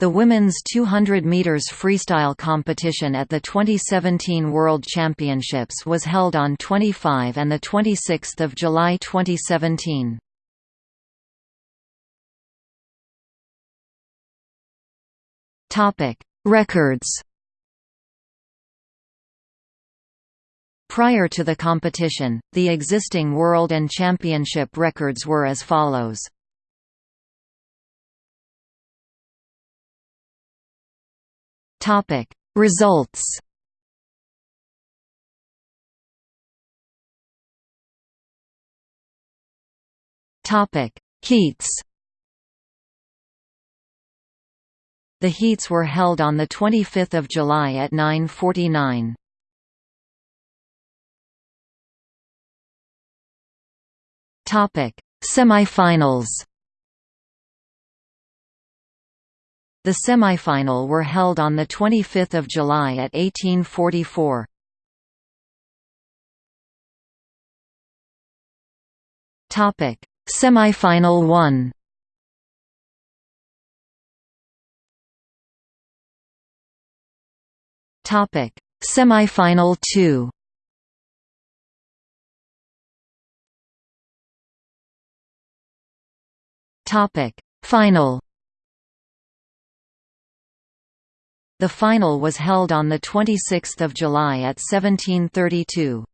The women's 200 meters freestyle competition at the 2017 World Championships was held on 25 and the 26th of July 2017. Topic: Records. Prior to the competition, the existing world and championship records were as follows. Topic. Results Topic. Heats The heats were held on the 25th of July at 9:49. Topic. Semifinals The semifinal were held on 25 July at 1844. Semifinal 1 Topic: Semifinal 2. Topic: Final The final was held on 26 July at 1732.